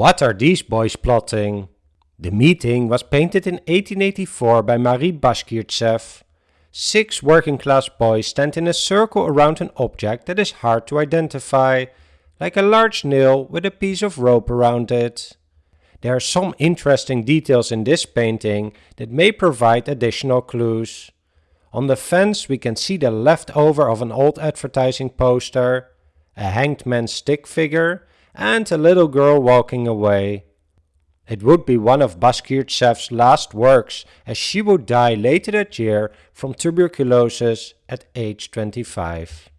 What are these boys plotting? The meeting was painted in 1884 by Marie Bashkirtsev. Six working class boys stand in a circle around an object that is hard to identify, like a large nail with a piece of rope around it. There are some interesting details in this painting that may provide additional clues. On the fence we can see the leftover of an old advertising poster, a hanged man's stick figure and a little girl walking away. It would be one of Bashkirtsev's last works as she would die later that year from tuberculosis at age 25.